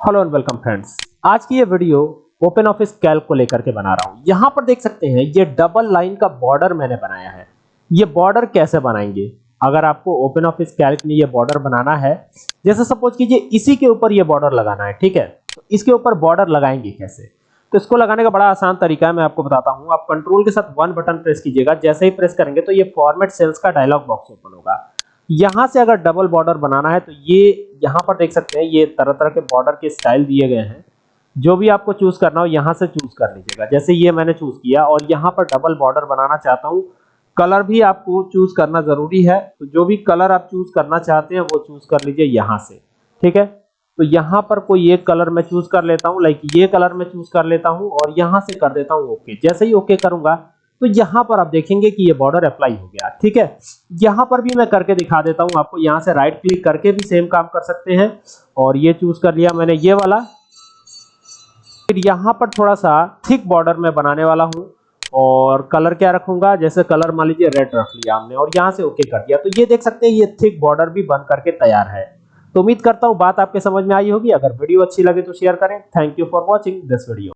Hello and welcome friends आज की ये वीडियो ओपन ऑफ़िस कैल्क को लेकर के बना रहा हूँ। यहाँ पर देख सकते हैं, ये डबल लाइन का बॉर्डर मैंने बनाया है। ये बॉर्डर कैसे बनाएँगे? अगर आपको ओपन ऑफ़िस कैल्क में ये बॉर्डर बनाना है, जैसे सपोज़ कीजिए इसी के ऊपर ये बॉर्डर लगाना है, ठीक है? तो इसके ऊपर बॉर्डर लगाएँगे कैसे? तो इसको लगाने का बड़ा आसान तरीका है, मैं आपको बताता हूँ। आप कंट्रोल के साथ वन बटन प्रेस कीजिएगा। जैसे ही प्रेस करेंगे तो ये फॉर्मेट सेल्स का डायलॉग बॉक्स ओपन होगा। यहाँ से अगर डबल बॉर्डर बनाना है तो ये यहाँ पर देख सकते हैं, ये तरह तरह के बॉर्डर के स्टाइल दिए गए हैं। जो भी आपको चूज़ करना हो, यहाँ से चूज़ कर लीजिएगा। जैसे ये मैंने चूज़ किया और यहाँ पर डबल बॉर्डर बनाना चाहता हूँ कलर भी आपको चूज़ करना ज़रूरी है। तो जो भी कलर आप चूज़ करना चाहते हैं, वो चूज़ कर लीजिए यहाँ से। ठीक है? तो यहाँ पर कोई एक कलर मैं चूज़ कर लेता हूँ लाइक ये कलर मैं चूज़ कर लेता हूँ और यहाँ से कर देता हूँ ओके जैसे ही ओके करूँगा तो यहाँ पर आप देखेंगे कि ये बॉर्डर अप्लाई हो गया, ठीक है? यहाँ पर भी मैं करके दिखा देता हूँ आपको, यहाँ से राइट क्लिक करके भी सेम काम कर सकते हैं। और ये चूज़ कर लिया मैंने ये वाला। फिर यहाँ पर थोड़ा सा थिक बॉर्डर में बनाने वाला हूँ। और कलर क्या रखूँगा? जैसे कलर मान लीजिए रेड रख लिया हमने और यहाँ से ओके कर दिया। तो ये देख सकते हैं, ये थिक बॉर्डर भी बन करके तैयार है। तो उम्मीद करता हूँ बात आपके समझ में आई होगी। अगर वीडियो अच्छी लगे तो शेयर करें। Thank you for watching this video